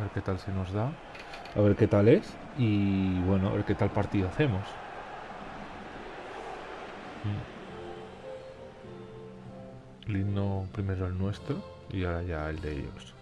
A ver qué tal se nos da. A ver qué tal es. Y bueno, a ver qué tal partido hacemos. Mm. El himno primero el nuestro y ahora ya el de ellos.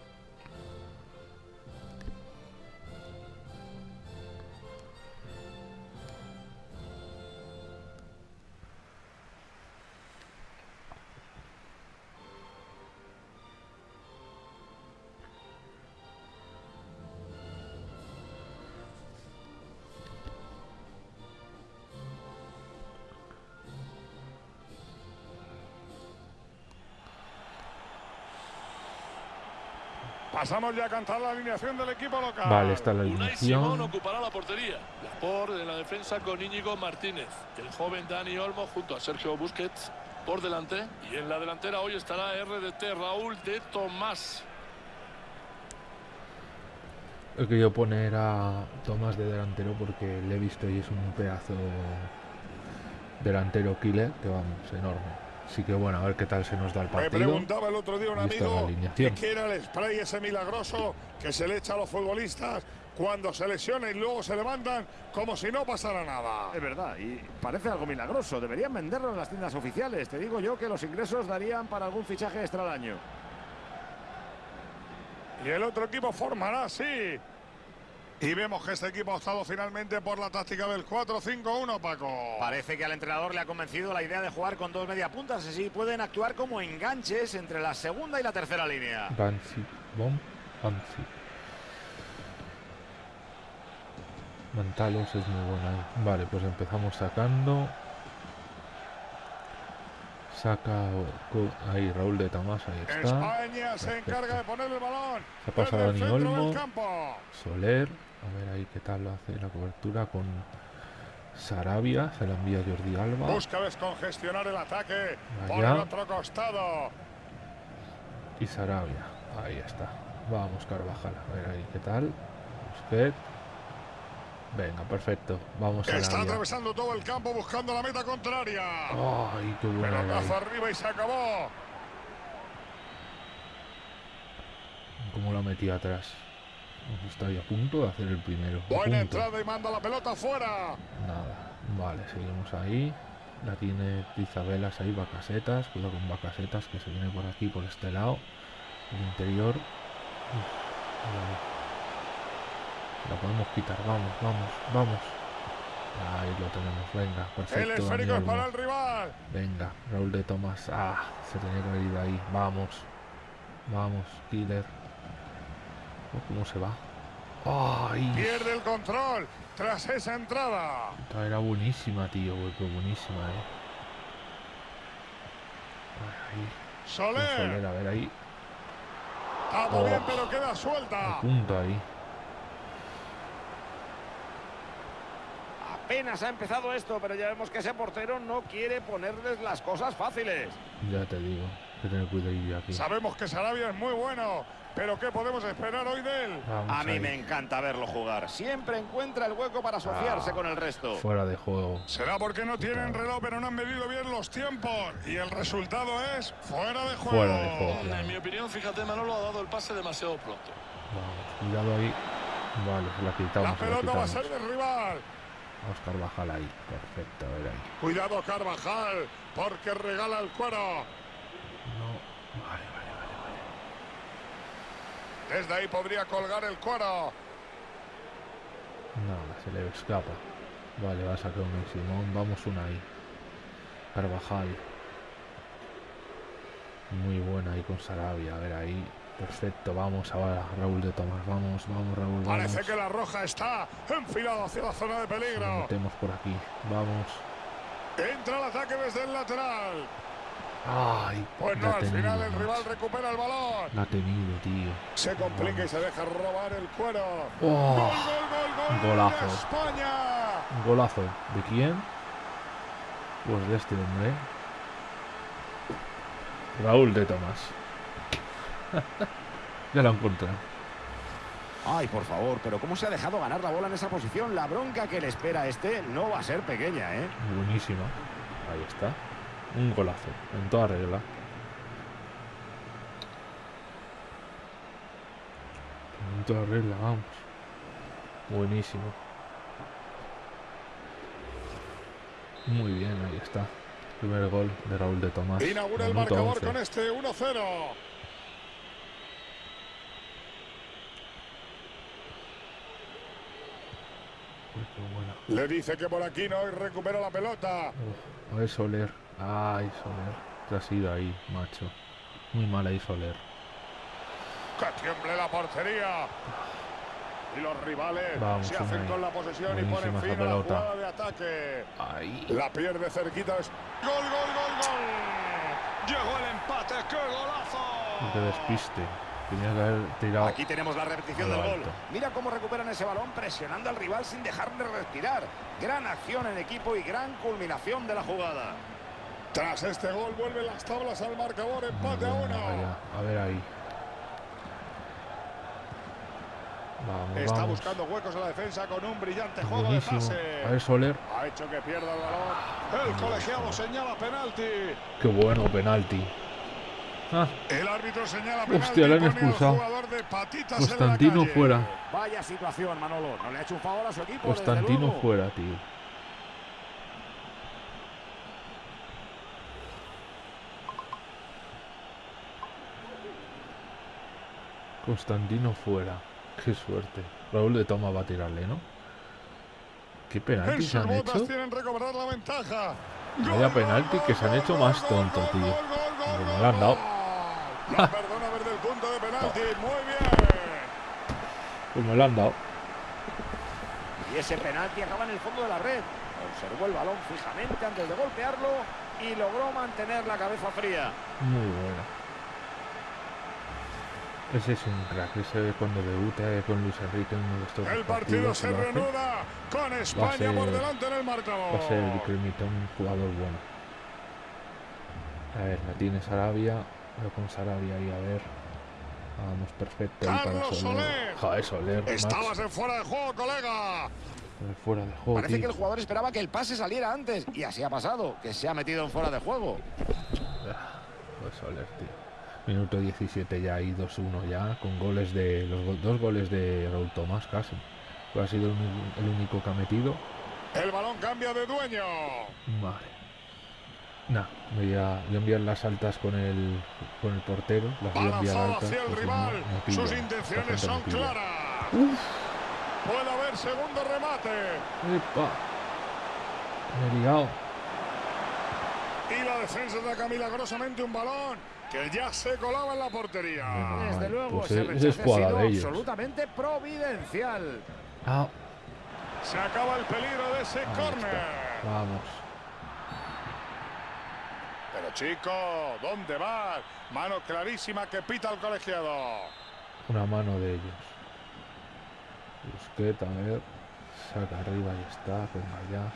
Pasamos ya a cantar la alineación del equipo local. Vale, está la Unai Simón alineación. ocupará la portería. Laporte en la defensa con Íñigo Martínez. El joven Dani Olmo junto a Sergio Busquets por delante. Y en la delantera hoy estará RDT Raúl de Tomás. He querido poner a Tomás de delantero porque le he visto y es un pedazo delantero killer que vamos, enorme. Así que bueno, a ver qué tal se nos da el Me partido. preguntaba el otro día un amigo que era el spray ese milagroso que se le echa a los futbolistas cuando se lesionan y luego se levantan como si no pasara nada. Es verdad, y parece algo milagroso. Deberían venderlo en las tiendas oficiales. Te digo yo que los ingresos darían para algún fichaje extra al año. Y el otro equipo formará así. Y vemos que este equipo ha optado finalmente por la táctica del 4-5-1, Paco. Parece que al entrenador le ha convencido la idea de jugar con dos mediapuntas, así pueden actuar como enganches entre la segunda y la tercera línea. Bansi, Bom, Bansi. Mantalos es muy buena ahí. Vale, pues empezamos sacando. Saca ahí Raúl de Tomás, ahí está. España se encarga de poner el balón. Se ha pasado Dani Olmo. Soler, a ver ahí qué tal lo hace la cobertura con Sarabia, se la envía Jordi Alba. Busca descongestionar el ataque por el otro costado. Y Sarabia, ahí está. Vamos Carvajal, a ver ahí qué tal. Busquets. Venga, perfecto. Vamos a Está atravesando todo el campo buscando la meta contraria. Ay, qué buena Pelotazo arriba y se acabó. Cómo la metí atrás. Está ahí a punto de hacer el primero. Buena entrada y manda la pelota fuera. Nada. Vale, seguimos ahí. La tiene Izabelas ahí, Bacasetas. Cuidado con Bacasetas que se viene por aquí, por este lado. El interior. Uf. La podemos quitar, vamos, vamos, vamos. Ahí lo tenemos, venga, El perfecto. Dani esférico es para el rival. Venga, Raúl de Tomás. Ah, se tenía que haber ido ahí. Vamos. Vamos, killer. Oh, ¿Cómo se va? ¡Ay! Pierde el control tras esa entrada. Esta era buenísima, tío. güey, buenísima, eh. Ahí, Soler. Soler, a ver ahí. Está muy bien, Oh. pero queda suelta. punto ahí. Apenas ha empezado esto, pero ya vemos que ese portero no quiere ponerles las cosas fáciles. Ya te digo. Que tener cuidado aquí. Sabemos que Sarabia es muy bueno, pero ¿qué podemos esperar hoy de él? Vamos A mí ahí. me encanta verlo jugar. Siempre encuentra el hueco para asociarse Ah. con el resto. Fuera de juego. Será porque no tienen reloj, pero no han medido bien los tiempos. Y el resultado es fuera de juego. Fuera de juego. En mi opinión, fíjate, Manolo ha dado el pase demasiado pronto. Vamos, cuidado ahí. Vale, se la quitamos. La pelota va a ser del rival. Vamos Carvajal ahí. Perfecto, a ver ahí. Cuidado Carvajal, porque regala el cuero. No. Vale, vale, vale. Desde ahí podría colgar el cuero. Nada, se le escapa. Vale, va a sacar un Simón. Vamos una ahí. Carvajal. Muy buena ahí con Sarabia. A ver ahí. Perfecto, vamos ahora. Raúl de Tomás. Vamos, vamos, Raúl. Vamos. Parece que la roja está enfilada hacia la zona de peligro. metemos por aquí. Vamos. Entra el ataque desde el lateral. Ay, Pues no, ha al tenido, final el macho. rival recupera el balón. La ha tenido, tío. Se complica y se deja robar el cuero. Oh, Gol, gol, gol, gol. golazo. de España. Golazo. ¿De quién? Pues de este hombre. Raúl de Tomás. ya lo encontré. Ay, por favor, pero ¿cómo se ha dejado ganar la bola en esa posición? La bronca que le espera a este no va a ser pequeña, ¿eh? Buenísima. Ahí está. Un golazo. En toda regla. Puta regla, vamos. Buenísimo. Muy bien, ahí está. Primer gol de Raúl de Tomás. Inaugura el marcador 11. con este 1-0. Uy, qué buena. Le dice que por aquí no y recupera la pelota. Uf, a ver Soler. Ay, Soler. Te has ido ahí, macho. Muy mal ahí Soler. Que tiemble la portería. Y los rivales Vamos, se hacen con la posesión y ponen fin a la jugada de ataque. Ay. La pierde cerquita. Gol, gol, gol, gol. Llegó el empate. ¡Qué golazo! Qué despiste. Tenía que haber tirado. Aquí tenemos la repetición del gol. Mira cómo recuperan ese balón presionando al rival sin dejarle respirar. Gran acción en equipo y gran culminación de la jugada. Tras este gol vuelven las tablas al marcador. Empate a uno. A ver ahí. Vamos, Está vamos. buscando huecos en la defensa con un brillante juego Buenísimo. de pase. A ver Soler. Ha hecho que pierda el balón. El colegiado señala penalti. Qué bueno, penalti. Ah, El árbitro señala penalti. Hostia, le han expulsado. Constantino fuera. Vaya situación, Manolo. No le ha hecho un favor a su equipo. Constantino fuera, tío. Constantino fuera. Qué suerte. Raúl de Toma va a tirarle, ¿no? ¿Qué En penalti se han hecho? tienen recuperar la ventaja. Vaya penalti que se han hecho más tonto, tío. gol, le han dado. gol. No perdona ver del punto de penalti. Muy bien. Pues me lo han dado. Y ese penalti acaba en el fondo de la red. Observó el balón fijamente antes de golpearlo y logró mantener la cabeza fría. Muy buena. Ese es un crack. Ese cuando debute con Luis Enrique en uno de estos El partido se reanuda con España ser- por delante en el marcador. Va a ser el cremita un jugador bueno. A ver, la tiene Sarabia. Voy con Sarabia ahí a ver. Vamos, perfecto. Ahí para Carlos Soler. Soler. Joder, Soler. Estabas en fuera de juego, colega. Eh, Fuera de juego, Parece tío. que el jugador esperaba que el pase saliera antes y así ha pasado, que se ha metido en fuera de juego. Pues Soler, tío. Minuto 17 ya y 2-1 ya, con goles de. los go- dos goles de Raúl Tomás casi. Pues ha sido el, el único que ha metido. El balón cambia de dueño. Vale. Nah, me voy a, voy a enviar las altas con el, con el portero. Las voy a enviar altas. hacia el rival. no- no pilla, Sus intenciones no son claras. Puede haber segundo remate. ¡Epa! Me he liado. Y la defensa saca milagrosamente un balón que ya se colaba en la portería. Desde luego, Pues ese es jugada sido de ellos. absolutamente providencial. Ah, Se acaba el peligro de ese ahí córner. está. Vamos. Pero chico, ¿dónde vas? Mano clarísima que pita el colegiado. Una mano de ellos. Busquet, a ver. Saca arriba y está. Venga ya.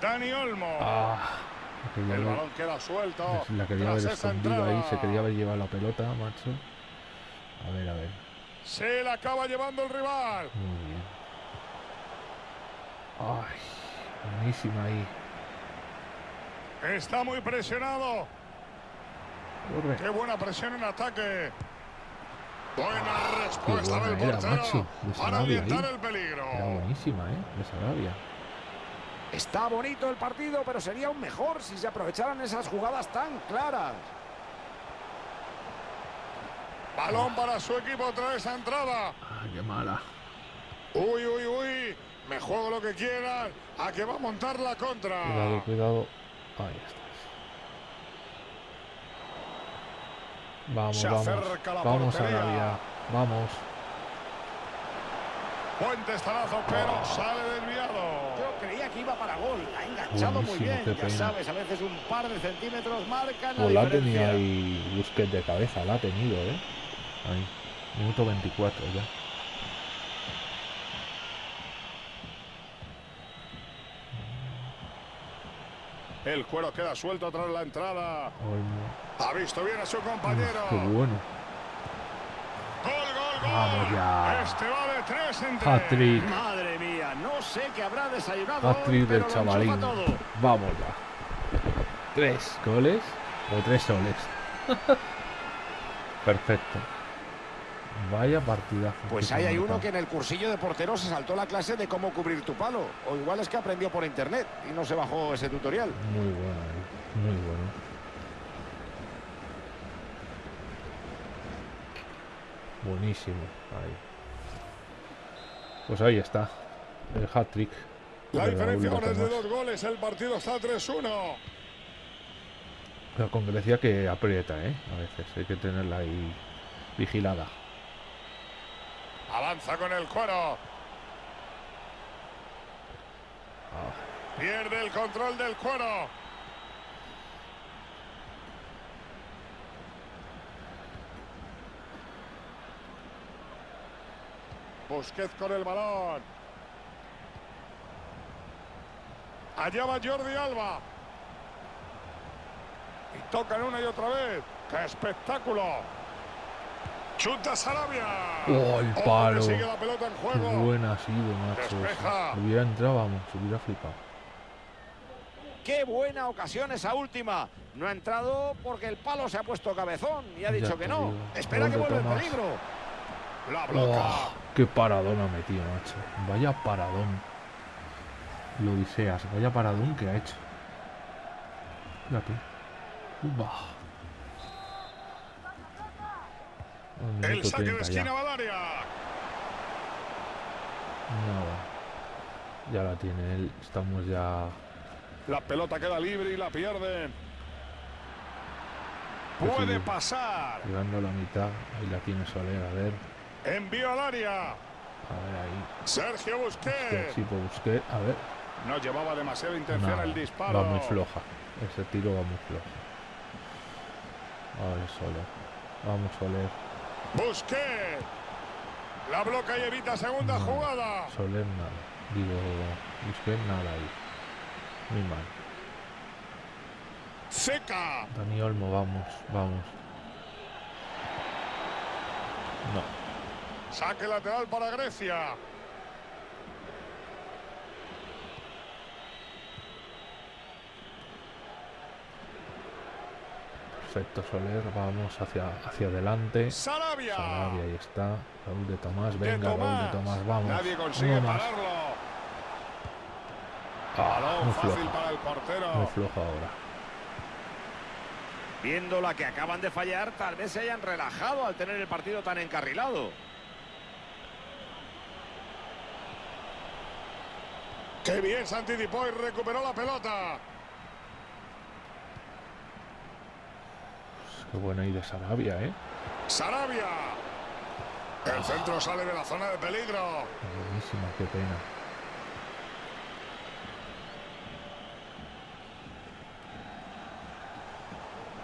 Dani Olmo. Ah, quería el balón queda suelto. la quería haber escondido ahí. Se quería haber llevado la pelota, macho. A ver, a ver. Se la acaba llevando el rival. Muy bien. Ay, buenísima ahí. Está muy presionado. Corre. Qué buena presión en ataque. Buena respuesta buena del era, portero macho, para ahí. el peligro. Era buenísima, ¿eh? De Sarabia. Está bonito el partido, pero sería aún mejor si se aprovecharan esas jugadas tan claras. Balón para su equipo tras esa entrada. Ah, qué mala. Uy, uy, uy. Me juego lo que quieran. A que va a montar la contra. Cuidado, cuidado. Ahí estás. Vamos, Se vamos. acerca la Vamos, portería. Sarabia. Vamos. Buen testarazo, pero sale desviado. Creía que iba para gol. Ha enganchado muy Buenísimo, bien. qué Ya pena. sabes, a veces un par de centímetros marcan la Pues la ha diferencia. tenido ahí Busquets de cabeza. La ha tenido, ¿eh? Ahí. Minuto 24 ya. El cuero queda suelto tras la entrada. Ha visto bien a su compañero. Uf, qué bueno. Gol, gol, gol. Vamos ya. Este va de tres en tres. Hat-trick. Madre no sé qué habrá desayunado pero del chavalín. ya. Tres goles o tres soles. Perfecto. Vaya partida. Pues ahí hay uno que en el cursillo de portero se saltó la clase de cómo cubrir tu palo. O igual es que aprendió por internet y no se bajó ese tutorial. Muy bueno, ahí, muy bueno. Buenísimo. Ahí. Pues ahí está. El hat-trick. La diferencia ahora es de dos goles. El partido está 3-1. Pero con Grecia que aprieta, ¿eh? A veces hay que tenerla ahí vigilada. Avanza con el cuero. Ah, Pierde el control del cuero. Busquets con el balón. Allá va Jordi Alba. Y tocan una y otra vez. ¡Qué espectáculo! Chuta Sarabia. ¡Oh, el que palo! sigue la pelota en Qué juego. buena ha sido, macho. Despeja. Hubiera entrado, vamos, se hubiera flipado. Qué buena ocasión esa última. No ha entrado porque el palo se ha puesto cabezón y ha Ya dicho que no. digo. Espera que vuelve el peligro. La bloca. ¡Oh! ¡Qué paradón ha metido, macho! Vaya paradón. Lo diseas, vaya paradón que ha hecho. Fíjate. El saque de 30 ya. esquina Valaria. Nada. Ya la tiene él. Estamos ya. La pelota queda libre y la pierden. Puede pasar. llegando a la mitad. Ahí la tiene Soler. A ver. Envío al área. A ver ahí. Sergio Que Busquets. sí, pues busqué. A ver. No llevaba demasiada intención el disparo. Va muy floja. Ese tiro va muy flojo. Vale, Soler. Vamos, Soler. Busquets. La bloca y evita segunda No. jugada. Soler nada. Digo, busqué nada ahí. Muy mal. Seca. Dani Olmo, vamos, vamos. No. Saque lateral para Grecia. Perfecto, Soler. Vamos hacia, hacia adelante. Sarabia. Sarabia, ahí está. Raúl de Tomás. De Venga, Raúl de Tomás. Vamos. Nadie consigue Uno más. pararlo. Ah, fácil para el portero. Muy floja ahora. Viendo la que acaban de fallar, tal vez se hayan relajado al tener el partido tan encarrilado. Qué bien se anticipó y recuperó la pelota. Qué buena ahí de Sarabia, ¿eh? Sarabia. El centro sale de la zona de peligro. Buenísima, qué pena.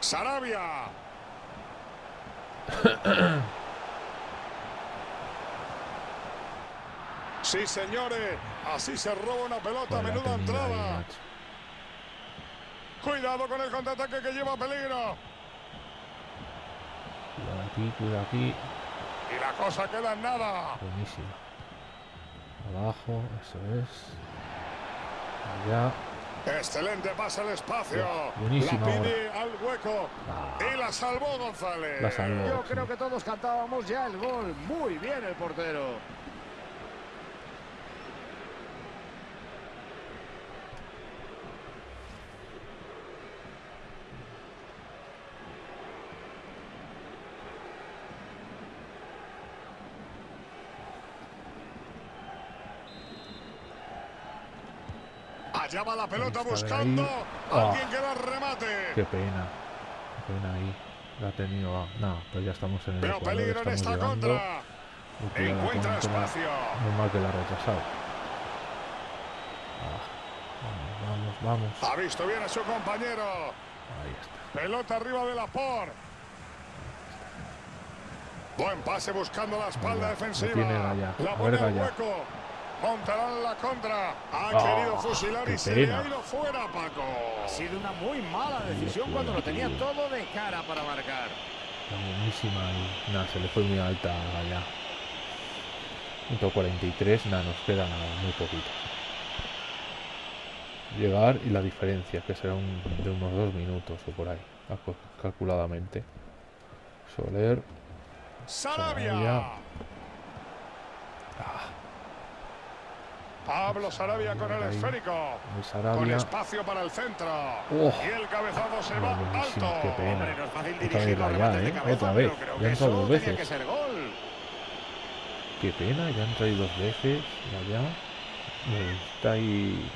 Sarabia. Sí, señores. Así se roba una pelota. La Menuda ahí, entrada. Cuidado con el contraataque que lleva peligro. Aquí, cuidado aquí. Y la cosa queda en nada. Buenísima. Abajo, eso es. Allá. Excelente pase al espacio. Buenísima La pide al hueco. Ah. Y la salvó González. La salvó. Yo creo que todos cantábamos ya el gol. Muy bien el portero. Allá va la pelota buscando ahí. a Ah. quien que la remate. Qué pena. Qué pena ahí. La ha tenido. ah, No, pero ya estamos en el Pero Ecuador, peligro en esta llegando. contra. Encuentra la- espacio. Muy mal que la ha retrasado. Ah, vamos, vamos, vamos. Ha visto bien a su compañero. Ahí está. Pelota arriba de la por. Buen pase buscando la espalda defensiva. tiene Gaya. La pone Gaya. hueco. Montarán la contra. Ha Ah, querido fusilar y se le ha ido fuera, Paco. Ha sido una muy mala decisión cuando lo tenía todo de cara para marcar. Está buenísima y nada, se le fue muy alta allá. 143, nada, nos queda nada, muy poquito. Llegar y la diferencia, que será un- de unos dos minutos o por ahí, calcu- calculadamente. Soler, Sarabia. Sarabia. Pablo Sarabia con el esférico. El Con espacio para el centro. Oh. Y el cabezazo se va alto. qué pena. Hombre, no es fácil Otra vez allá, ¿eh? cabeza, Otra Ya que ha entrado eso dos que veces. ser gol. Qué pena, ya han traído dos veces allá. Eh, Está ahí.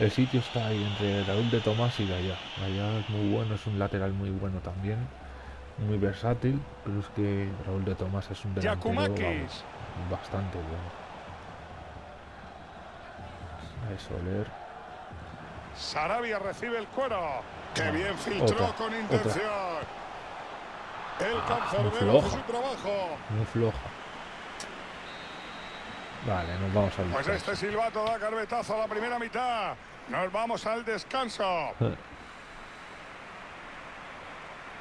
El sitio está ahí entre Raúl de Tomás y Gaya. Gaya es muy bueno, es un lateral muy bueno también. Muy versátil, pero es que Raúl de Tomás es un delantero vamos, bastante bueno. A Soler. Sarabia recibe el cuero. Que Ah, bien filtró otra, con otra. intención. El Ah, cancerbero floja. su trabajo. Muy floja. Vale, nos vamos al Pues descanso. este silbato da carpetazo a la primera mitad. Nos vamos al descanso.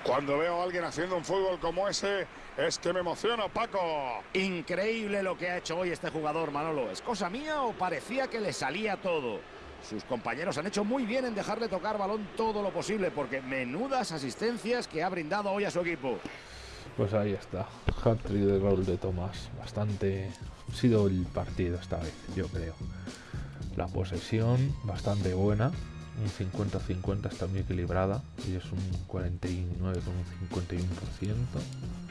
Cuando veo a alguien haciendo un fútbol como ese, es que me emociono, Paco. Increíble lo que ha hecho hoy este jugador, Manolo. ¿Es cosa mía o parecía que le salía todo? Sus compañeros han hecho muy bien en dejarle tocar balón todo lo posible, porque menudas asistencias que ha brindado hoy a su equipo. Pues ahí está. Hat-trick de Raúl de Tomás. Bastante. Ha sido el partido esta vez, yo creo. La posesión bastante buena. Un 50-50 está muy equilibrada. Y es un 49 con un 51%.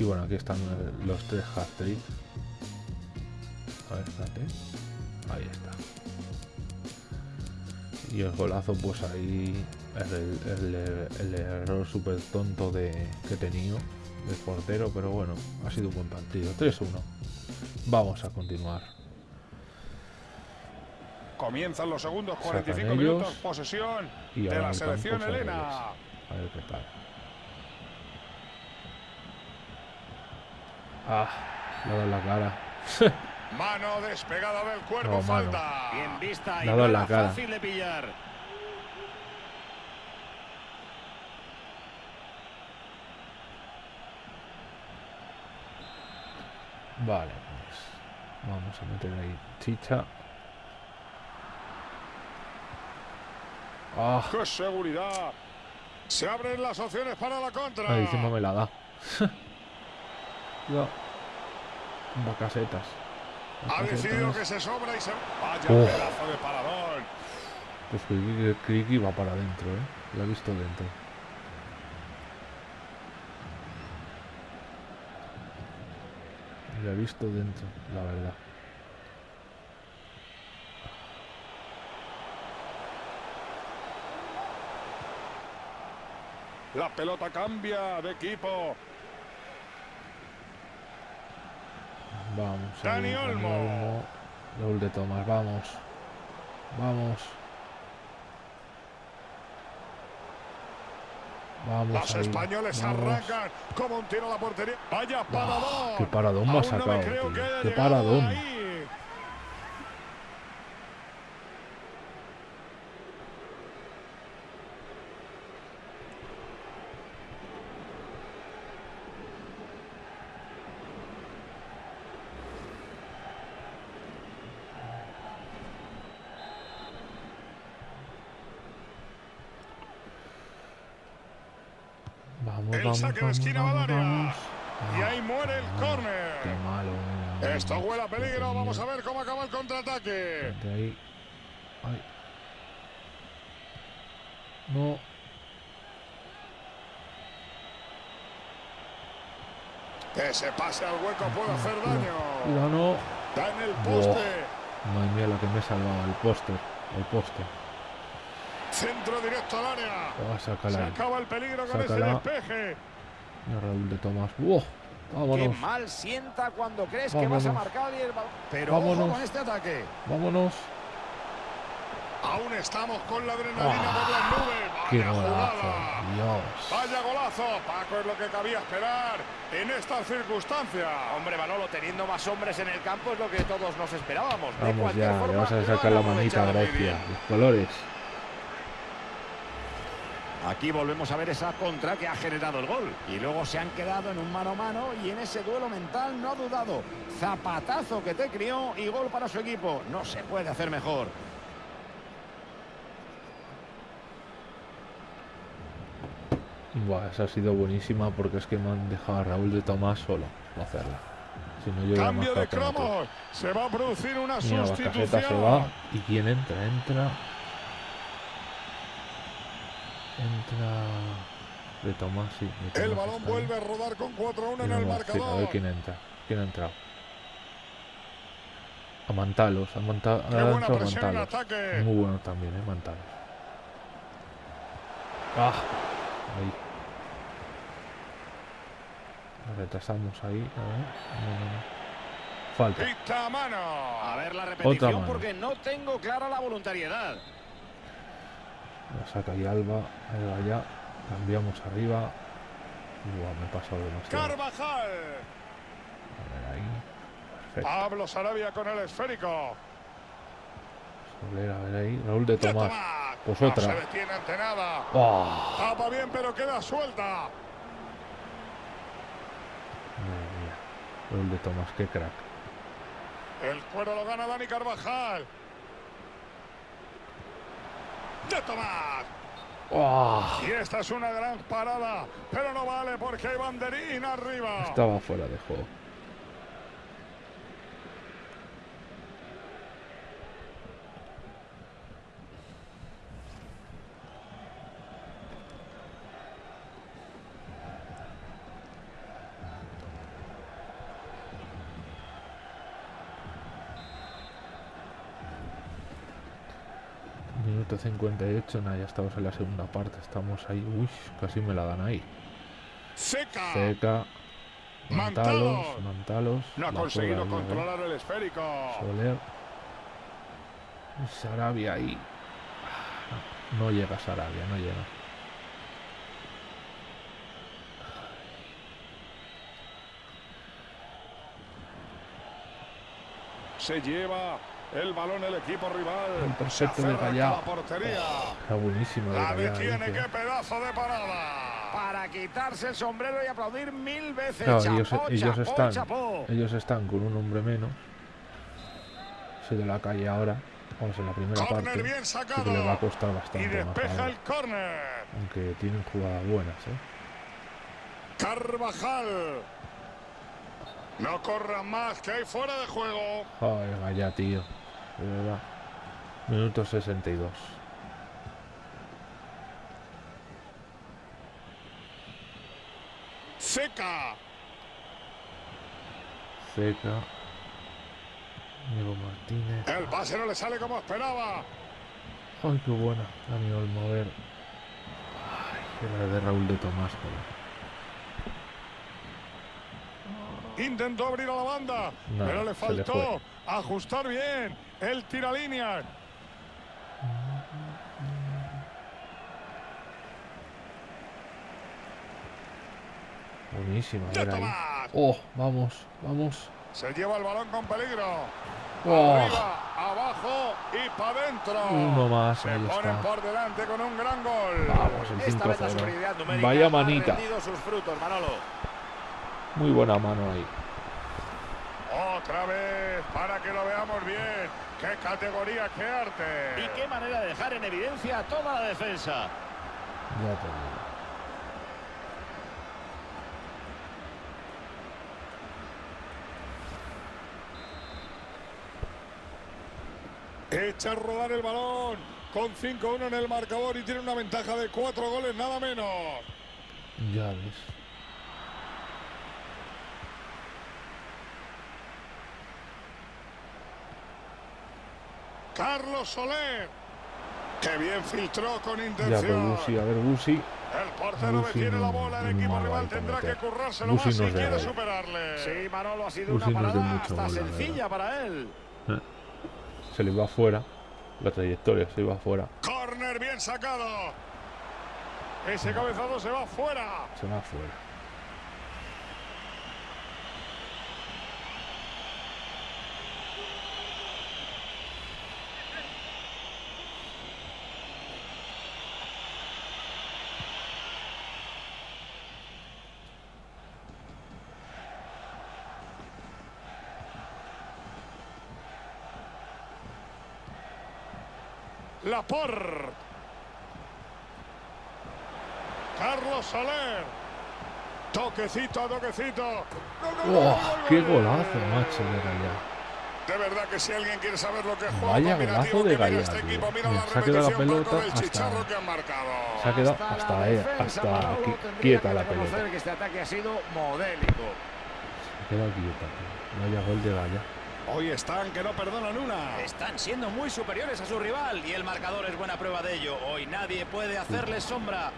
Y bueno, aquí están eh, los tres. A ver, espérate. Ahí está. Y el golazo, pues ahí es el, el- el error súper tonto de, que he tenido del portero, pero bueno, ha sido un buen partido. 3-1. Vamos a continuar. Comienzan los segundos Sacan 45 ellos. minutos. Posesión Y de la selección Elena. A ver qué tal. Ah, dado en la cara. Mano despegada del cuerpo, No, falta. Bien vista y Dado no en la cara. fácil de pillar. Vale, pues vamos a meter ahí chicha. Ah, ¡Qué seguridad! Se abren las opciones para la contra. ahí encima me la da. no. Bacasetas. Ha decidido que se sobra y se. Vaya Uf. pedazo de paradón. Pues que, que iba para adentro, ¿eh? Lo he visto dentro. Lo he visto dentro, la verdad. La pelota cambia de equipo. Vamos. Dani Olmo. Raúl de Tomás, vamos. Vamos. Vamos. Los ahí, españoles vamos. arrancan como un tiro a la portería. Vaya paradón. qué paradón no sacado, haya Qué paradón. ahí. Vamos, El saque de esquina vamos. Y Ah, ahí muere el ah, córner. Qué malo era. Esto huele a que peligro. Vamos a ver cómo acaba el contraataque. Ahí. Ay. No. Ese pase al hueco puede hacer daño. Cuidado, no. Da en el poste. Madre mía, la que me he salvado. El póster. El poste. Centro directo al área. Oh, Se acaba el peligro con ese despeje. Mira, Raúl de Tomás. ¡Wow! Qué Vámonos. mal sienta cuando crees que vas a marcar y el balón. Pero ojo Vámonos. con este ataque. Vámonos. Aún estamos con la adrenalina Ah, por las nubes. ¡Qué Vaya golazo! jugada. Dios. Vaya golazo. Paco es lo que cabía esperar en estas circunstancias. Hombre, Manolo, teniendo más hombres en el campo es lo que todos nos esperábamos. De Vamos cualquier ya. forma, Le vas a sacar la manita bien. Los colores. Aquí volvemos a ver esa contra que ha generado el gol. Y luego se han quedado en un mano a mano y en ese duelo mental no ha dudado. Zapatazo que te crió y gol para su equipo. No se puede hacer mejor. Buah, esa ha sido buenísima porque es que me han dejado a Raúl de Tomás solo para hacerla. Si no, yo hubiera Cambio de cromos. Se va a producir una Mira, sustitución. Bacaseta se va. ¿Y quién entra? Entra. Entra. De Tomás, sí. de El balón ahí. vuelve a rodar con 4 a 1 en el sí, a ver marcador. quién entra. ¿Quién ha entrado? A Mantalos. A Manta Qué buena en Mantalos. Muy bueno también, ¿eh? Mantalos. ¡Ah! Ahí. Retrasamos ahí. A ver. No, no, no. Falta. A mano. A ver la Otra repetición mano. porque no tengo clara la voluntariedad. La saca ahí Alba. Ahí va ya. Cambiamos arriba. Buah, me he pasado demasiado. Carvajal. A ver ahí. Perfecto. Pablo Sarabia con el esférico. Soler, a ver ahí. Raúl de Tomás. Pues No otra. se detiene ante nada. ¡Oh! Tapa bien, pero queda suelta. Madre mía. Raúl de Tomás, qué crack. El cuero lo gana Dani Carvajal. De. ¡Oh! Y esta es una gran parada, pero no vale porque hay banderín arriba. Estaba fuera de juego. Minuto 58, nada, ya estamos en la segunda parte. Estamos ahí, uy, casi me la dan ahí. Seca. Seca, Mantalos, Mantalos. No ha conseguido ahí, controlar el esférico. Soler. Sarabia ahí. No llega Sarabia, no llega. Se lleva el balón el equipo rival. El perfecto Se de portería. Está buenísimo de La Gallá, detiene, qué pedazo de parada. Para quitarse el sombrero y aplaudir mil veces. Claro, Chapó, ellos, ellos están, chapó. ellos están con un hombre menos. Soy de la calle ahora. Vamos en la primera Córner parte. bien que les va a costar Y bastante más despeja ahora, el córner. Aunque tienen jugadas buenas, ¿eh? Carvajal. No corran más, que hay fuera de juego. Ay, vaya, tío. De verdad. Minuto 62. Seca. Seca. Diego Martínez. El pase no le sale como esperaba. Ay, qué buena. Dani Olmo, a ver. Ay, que la de Raúl de Tomás, joder. Intentó abrir a la banda, No, pero le faltó ajustar bien el tira línea. Buenísima. Oh, vamos, vamos. Se lleva el balón con peligro. Oh, Arriba, abajo y para adentro. uno más, Se ahí ponen está. por delante con un gran gol. Vamos, el Esta vez la 5-0. superioridad numérica Vaya manita. rendido sus frutos, Manolo. Muy buena mano ahí. Otra vez, para que lo veamos bien. ¡Qué categoría, qué arte! Y qué manera de dejar en evidencia a toda la defensa. Ya te digo. Echa a rodar el balón con 5-1 en el marcador y tiene una ventaja de 4 goles, nada menos. Ya ves. Carlos Soler. Que bien filtró con Ya intención. pues Busi, a ver Busi. El portero Busi detiene la no- bola, el equipo rival tendrá que currárselo Busi más si quiere ahí. superarle. Sí, Manolo, ha sido una parada mucho hasta sencilla para él. Se le va afuera. La trayectoria se va afuera. Corner bien sacado. Ese cabezado se va fuera. Se va afuera. Laporte. Carlos Soler. Toquecito a toquecito. ¡Gol, gol, gol, ¡Oh, gol, gol, ¡Qué gol! golazo, macho, de Gallá! De verdad que si alguien quiere saber lo que es juego Vaya golazo de Gallá, este equipo, mira Mira, la se ha quedado la pelota del hasta- chicharro que han marcado. Se ha quedado Hasta hasta, la eh, defensa, hasta tendría quieta la pelota. que este ataque ha sido modélico. Se ha quedado quieta, tío. Vaya gol de Gallá. Hoy están que no perdonan una. Están siendo muy superiores a su rival y el marcador es buena prueba de ello. Hoy nadie puede hacerles sombra.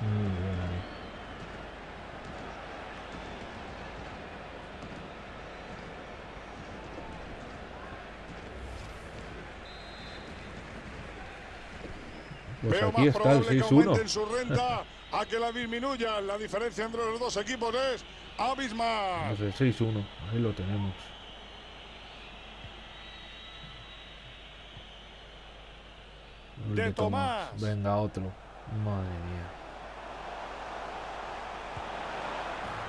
Muy bien ahí. Pues Veo aquí más está el probable que 6-1. aumenten su renta a que la disminuyan. La diferencia entre los dos equipos es abismal. El 6-1. Ahí lo tenemos. De Tomás. Venga, otro. Madre mía.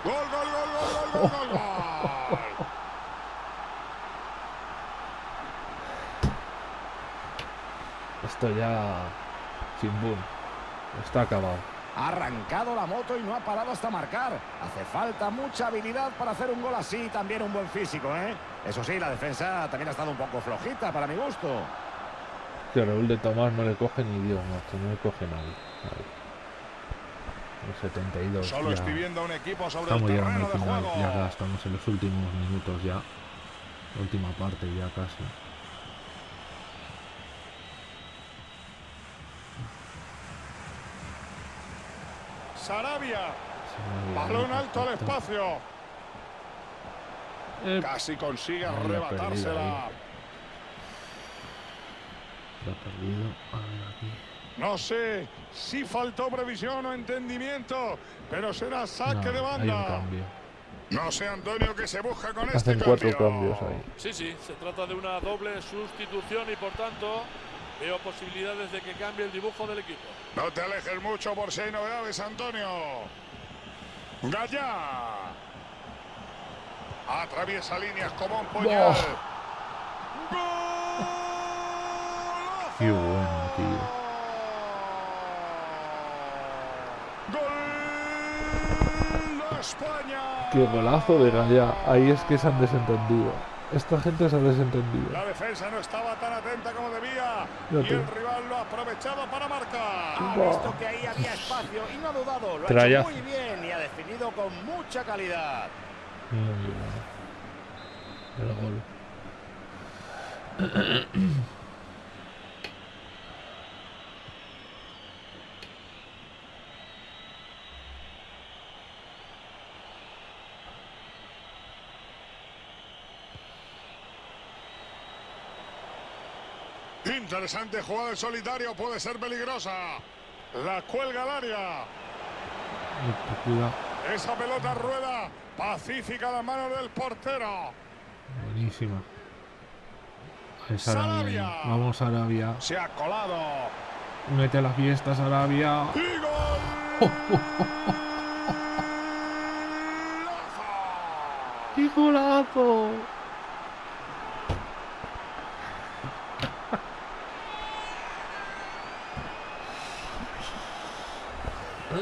Gol, gol, gol, gol, gol, gol, gol, gol. Esto ya. Sin boom. Está acabado. Ha arrancado la moto y no ha parado hasta marcar. Hace falta mucha habilidad para hacer un gol así y también un buen físico, ¿eh? Eso sí, la defensa también ha estado un poco flojita para mi gusto. Que Raúl de Tomás no le coge ni Dios, macho. No le coge nadie. El 72. Solo ya. estoy viendo un equipo sobre Estamos el llegando de juego. ya estamos en los últimos minutos ya. La última parte ya casi. Sarabia, ha balón alto al espacio. Eh, Casi consigue arrebatársela. Lo ha perdido. A ver aquí. No sé si faltó previsión o entendimiento, pero será saque No, de hay un banda. cambio. No sé, Antonio, que se busca con este Hacen cuatro cambio. cambios ahí. Sí, sí, se trata de una doble sustitución y por tanto veo posibilidades de que cambie el dibujo del equipo. No te alejes mucho por si hay novedades, Antonio. Gallá. Atraviesa líneas como un puñal. Qué bueno, tío. ¡Gol de España! Qué golazo de Gallá. Ahí es que se han desentendido. Esta gente se ha desentendido. La defensa no estaba tan atenta como debía Ya y te- el rival lo ha aprovechado para marcar. Ha visto que ahí había espacio y no ha dudado. Lo ha Trayazo. hecho muy bien y ha definido con mucha calidad. Muy bien. El gol. Interesante jugada en solitario, puede ser peligrosa. La cuelga al área. Cuidado. Esa pelota rueda pacífica a las manos del portero. Buenísima. Es Arabia. Sarabia. Vamos Arabia. Se ha colado. Mete a las fiestas Arabia. ¡Y gol! ¡Qué golazo!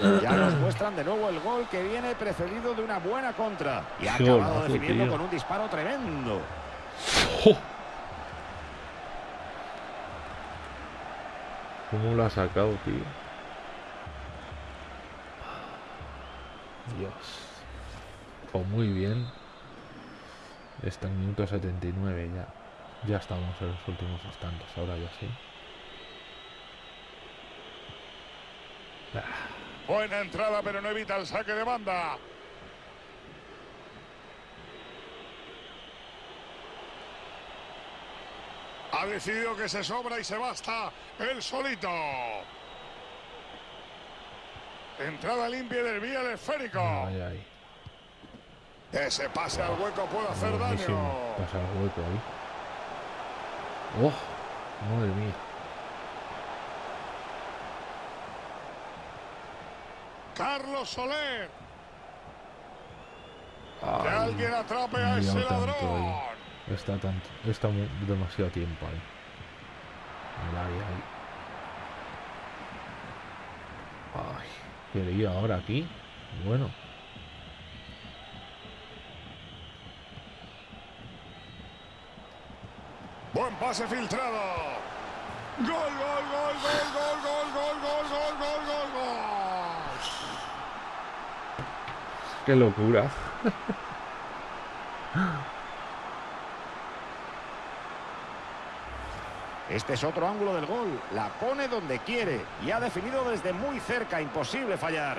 Ya nos muestran de nuevo el gol que viene precedido de una buena contra. Y ha acabado golazo, definiendo tío. con un disparo tremendo. ¿Cómo lo ha sacado, tío? Dios. Pues muy bien. Está en minuto 79 ya. Ya estamos en los últimos instantes, ahora ya sí. Buena entrada, pero no evita el saque de banda. Ha decidido que se sobra y se basta el solito. Entrada limpia del vía del esférico. Ay, ay. Ese pase al hueco puede hacer daño. Pasa el hueco ahí. ¡Oh! Madre mía. Carlos Soler. Que Ay, alguien atrape a ese ladrón. ahí. Está tanto, está mu- demasiado tiempo ahí. Ay. Que lío ahora aquí. Bueno. Buen pase filtrado. Gol, gol, gol, gol, gol, gol, gol, gol, gol, gol, gol, gol. Qué locura. Este es otro ángulo del gol. La pone donde quiere y ha definido desde muy cerca. Imposible fallar.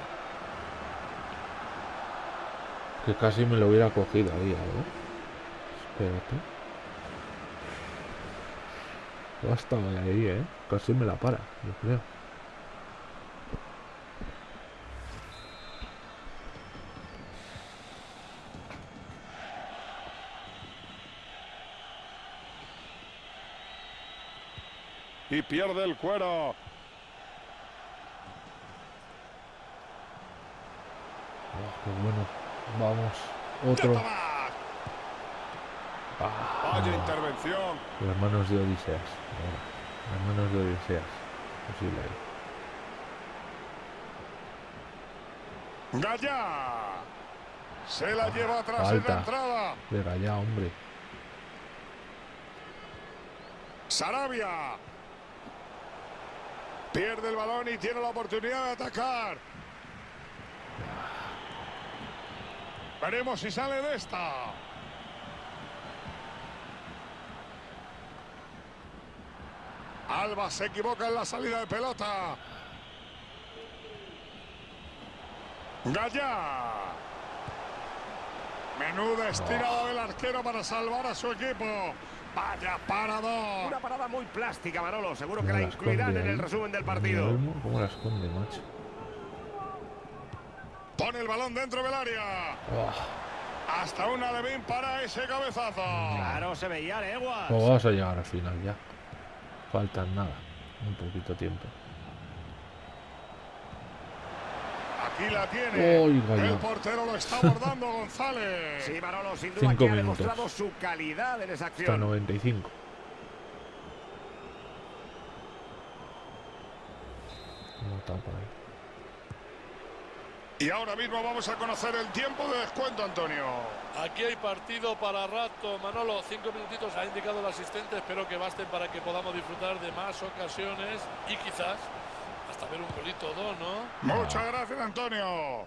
Que casi me lo hubiera cogido ahí, ver. Espérate. Ha estado ahí, eh. Casi me la para, yo creo. Y pierde el cuero. Oh, qué bueno. Vamos. Otro. Ah, Vaya intervención. las manos de Odiseas. Las manos de Odiseas. Posible. Gallá. Se la lleva atrás en la entrada. Venga ya, hombre. Sarabia. Pierde el balón y tiene la oportunidad de atacar. Veremos si sale de esta. Alba se equivoca en la salida de pelota. Gallá. Menuda estirada del arquero para salvar a su equipo. Vaya parador. Una parada muy plástica, Manolo. Seguro que ¿Cómo la la incluirán en el resumen del partido. Olmo, ¿Cómo la esconde, macho? Pone el balón dentro del área. Oh, Hasta una Levin para ese cabezazo. Claro, se veía leguas. pues vamos a llegar al final ya. Faltan nada. Un poquito tiempo. Aquí la tiene. Oiga, el portero lo está abordando González. Sí, Manolo, sin duda Cinco que ha minutos. demostrado su calidad en esa Hasta acción. 95. ¿Cómo tapa ahí? Y ahora mismo vamos a conocer el tiempo de descuento, Antonio. Aquí hay partido para rato. Manolo, cinco minutitos ha indicado el asistente. Espero que basten para que podamos disfrutar de más ocasiones y quizás hasta ver un golito o dos, ¿no? Muchas gracias, Antonio.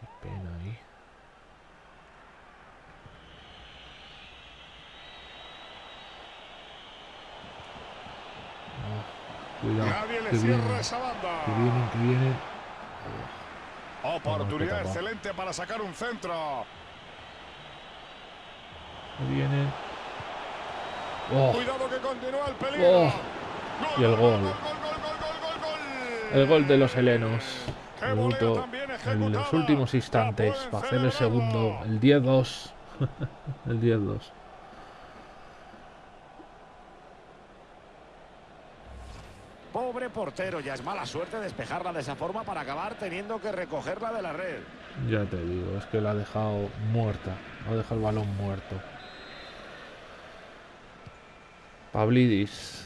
Qué pena ahí. Ah, cuidado. Nadie le que cierra vienen, esa banda. que vienen, que vienen. Oportunidad Ah, que tapa. excelente para sacar un centro. Que vienen. Oh, Cuidado que continúa el peligro. Oh. Y el gol. El gol de los helenos. Minuto en los últimos instantes para hacer el segundo. El 10-2. el 10-2. Pobre portero, ya es mala suerte despejarla de esa forma para acabar teniendo que recogerla de la red. Ya te digo, es que la ha dejado muerta. Ha dejado el balón muerto. Pablidis.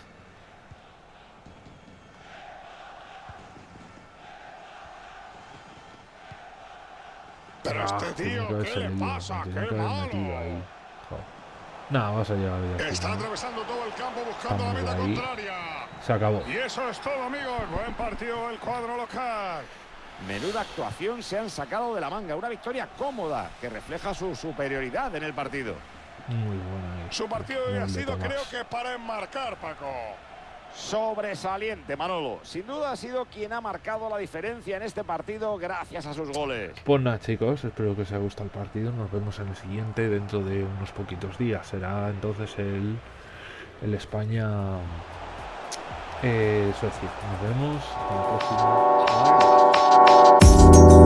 Pero Ah, este tío, ¿qué le pasa? ¡Qué malo! Nada, vas a llegar ya al Está atravesando todo el campo buscando la meta ahí. contraria. Se acabó. Y eso es todo, amigos. Buen partido del cuadro local. Menuda actuación se han sacado de la manga. Una victoria cómoda que refleja su superioridad en el partido. Muy buena. ahí. Su partido hoy ha sido, creo que para enmarcar, Paco. Sobresaliente, Manolo. Sin duda ha sido quien ha marcado la diferencia en este partido gracias a sus goles. Pues nada, chicos, espero que os haya gustado el partido. Nos vemos en el siguiente dentro de unos poquitos días. Será entonces el, el España eh. Nos vemos. Hasta la próxima.